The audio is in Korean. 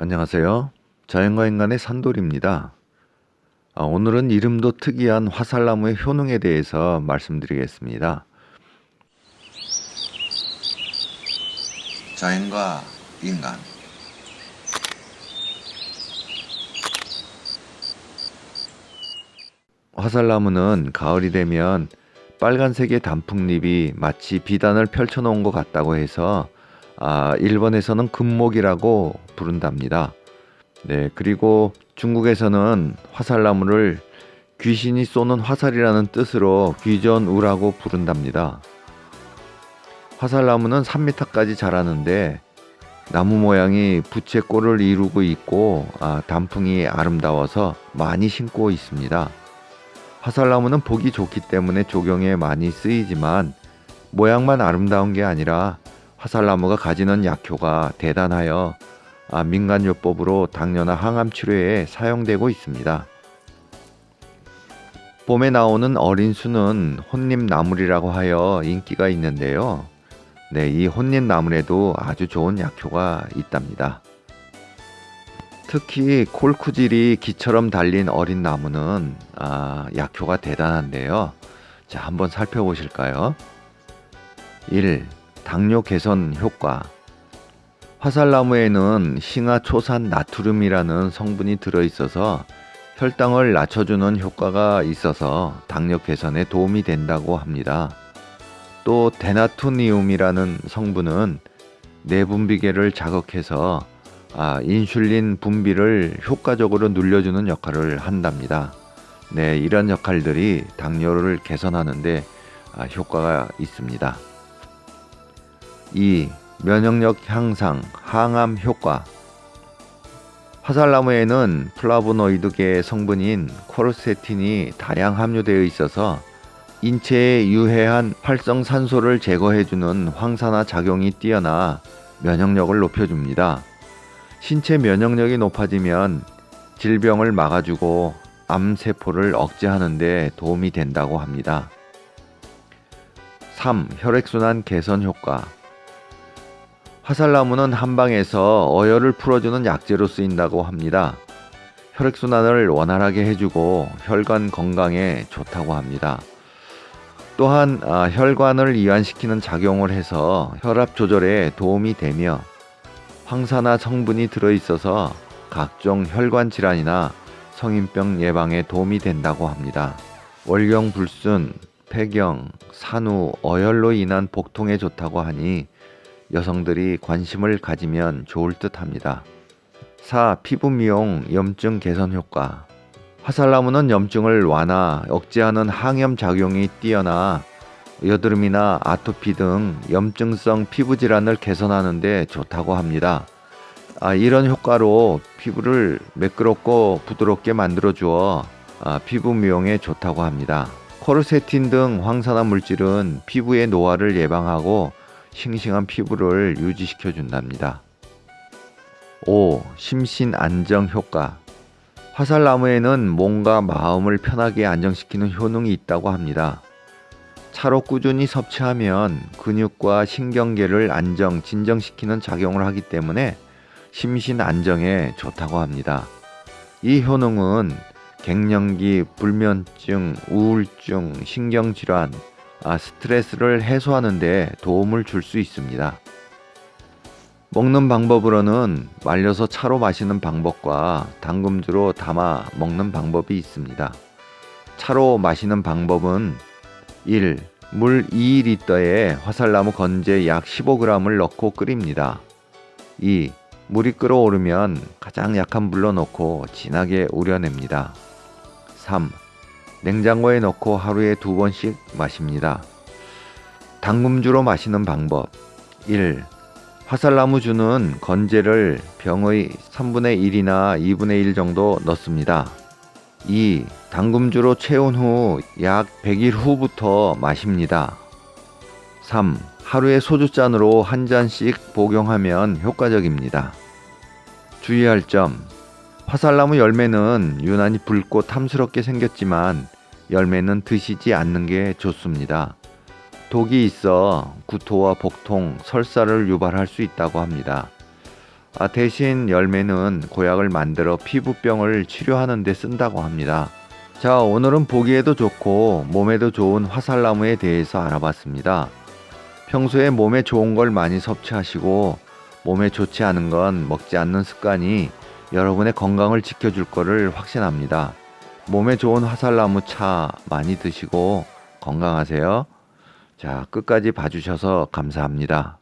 안녕하세요. 자연과 인간의 산돌입니다. 아, 오늘은 이름도 특이한 화살나무의 효능에 대해서 말씀드리겠습니다. 자연과 인간 화살나무는 가을이 되면 빨간색의 단풍잎이 마치 비단을 펼쳐놓은 것 같다고 해서 아, 일본에서는 금목이라고 부른답니다. 네, 그리고 중국에서는 화살나무를 귀신이 쏘는 화살이라는 뜻으로 귀전우라고 부른답니다. 화살나무는 3m까지 자라는데 나무 모양이 부채꼴을 이루고 있고 아, 단풍이 아름다워서 많이 심고 있습니다. 화살나무는 보기 좋기 때문에 조경에 많이 쓰이지만 모양만 아름다운 게 아니라 화살나무가 가지는 약효가 대단하여 아, 민간요법으로 당뇨나 항암 치료에 사용되고 있습니다. 봄에 나오는 어린 수는 혼잎나물이라고 하여 인기가 있는데요. 네, 이 혼잎나물에도 아주 좋은 약효가 있답니다. 특히 콜쿠질이 기처럼 달린 어린 나무는 아, 약효가 대단한데요. 자, 한번 살펴보실까요? 1. 당뇨 개선 효과 화살나무에는 싱아초산 나트륨이라는 성분이 들어있어서 혈당을 낮춰주는 효과가 있어서 당뇨 개선에 도움이 된다고 합니다. 또 데나토니움이라는 성분은 내분비계를 자극해서 아, 인슐린 분비를 효과적으로 눌려주는 역할을 한답니다. 네, 이런 역할들이 당뇨를 개선하는데 아, 효과가 있습니다. 2. 면역력 향상, 항암 효과 화살나무에는 플라보노이드계 성분인 퀘르세틴이 다량 함유되어 있어서 인체에 유해한 활성산소를 제거해주는 항산화 작용이 뛰어나 면역력을 높여줍니다. 신체 면역력이 높아지면 질병을 막아주고 암세포를 억제하는 데 도움이 된다고 합니다. 3. 혈액순환 개선 효과 화살나무는 한방에서 어혈을 풀어주는 약재로 쓰인다고 합니다. 혈액순환을 원활하게 해주고 혈관 건강에 좋다고 합니다. 또한 아, 혈관을 이완시키는 작용을 해서 혈압 조절에 도움이 되며 황산화 성분이 들어있어서 각종 혈관 질환이나 성인병 예방에 도움이 된다고 합니다. 월경 불순, 폐경, 산후, 어혈로 인한 복통에 좋다고 하니 여성들이 관심을 가지면 좋을 듯 합니다. 4. 피부 미용, 염증 개선 효과 화살나무는 염증을 완화, 억제하는 항염 작용이 뛰어나 여드름이나 아토피 등 염증성 피부 질환을 개선하는 데 좋다고 합니다. 아, 이런 효과로 피부를 매끄럽고 부드럽게 만들어 주어 아, 피부 미용에 좋다고 합니다. 코르세틴 등 황산화 물질은 피부의 노화를 예방하고 싱싱한 피부를 유지시켜 준답니다. 5. 심신 안정 효과 화살나무에는 몸과 마음을 편하게 안정시키는 효능이 있다고 합니다. 차로 꾸준히 섭취하면 근육과 신경계를 안정, 진정시키는 작용을 하기 때문에 심신 안정에 좋다고 합니다. 이 효능은 갱년기, 불면증, 우울증, 신경질환, 아, 스트레스를 해소하는 데 도움을 줄 수 있습니다. 먹는 방법으로는 말려서 차로 마시는 방법과 당금주로 담아 먹는 방법이 있습니다. 차로 마시는 방법은 1. 물 2리터에 화살나무 건재 약 15g을 넣고 끓입니다. 2. 물이 끓어오르면 가장 약한 물로 넣고 진하게 우려냅니다. 3. 냉장고에 넣고 하루에 두 번씩 마십니다. 당금주로 마시는 방법 1. 화살나무 주는 건재를 병의 3분의 1이나 2분의 1 정도 넣습니다. 2. 당금주로 채운 후 약 100일 후부터 마십니다. 3. 하루에 소주잔으로 한 잔씩 복용하면 효과적입니다. 주의할 점 화살나무 열매는 유난히 붉고 탐스럽게 생겼지만 열매는 드시지 않는 게 좋습니다. 독이 있어 구토와 복통, 설사를 유발할 수 있다고 합니다. 아, 대신 열매는 고약을 만들어 피부병을 치료하는 데 쓴다고 합니다. 자, 오늘은 보기에도 좋고 몸에도 좋은 화살나무에 대해서 알아봤습니다. 평소에 몸에 좋은 걸 많이 섭취하시고 몸에 좋지 않은 건 먹지 않는 습관이 여러분의 건강을 지켜줄 거를 확신합니다. 몸에 좋은 화살나무 차 많이 드시고 건강하세요. 자, 끝까지 봐주셔서 감사합니다.